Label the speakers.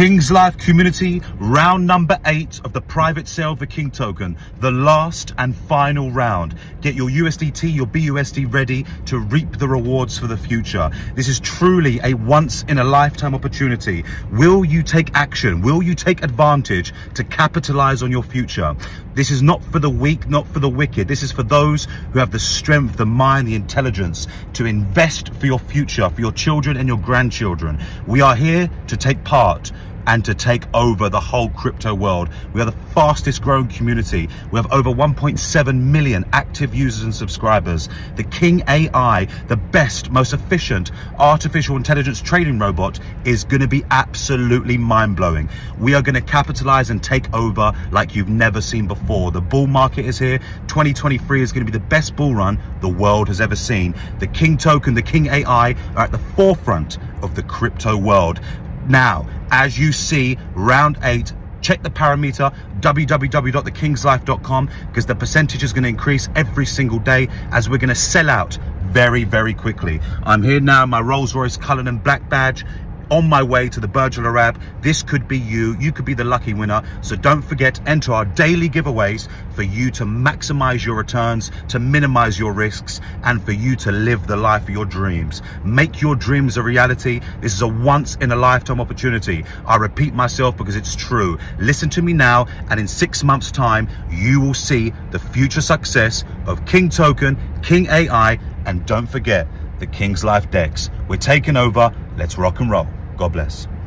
Speaker 1: King's Life community, round number eight of the private sale the King token, the last and final round. Get your USDT, your BUSD ready to reap the rewards for the future. This is truly a once in a lifetime opportunity. Will you take action? Will you take advantage to capitalize on your future? This is not for the weak, not for the wicked. This is for those who have the strength, the mind, the intelligence to invest for your future, for your children and your grandchildren. We are here to take part and to take over the whole crypto world. We are the fastest growing community. We have over 1.7 million active users and subscribers. The King AI, the best, most efficient artificial intelligence trading robot is going to be absolutely mind blowing. We are going to capitalize and take over like you've never seen before. The bull market is here. 2023 is going to be the best bull run the world has ever seen. The King token, the King AI are at the forefront of the crypto world. Now, as you see, round eight, check the parameter www.thekingslife.com because the percentage is going to increase every single day as we're going to sell out very very quickly. I'm here now my rolls royce cullinan black badge on my way to the Burj Al. This could be you. You could be the lucky winner. So don't forget, enter our daily giveaways for you to maximize your returns, to minimize your risks, and for you to live the life of your dreams. Make your dreams a reality. This is a once in a lifetime opportunity. I repeat myself because it's true. Listen to me now, and in six months' time, you will see the future success of King Token, King AI, and don't forget the King's Life DEX. We're taking over. Let's rock and roll. God bless.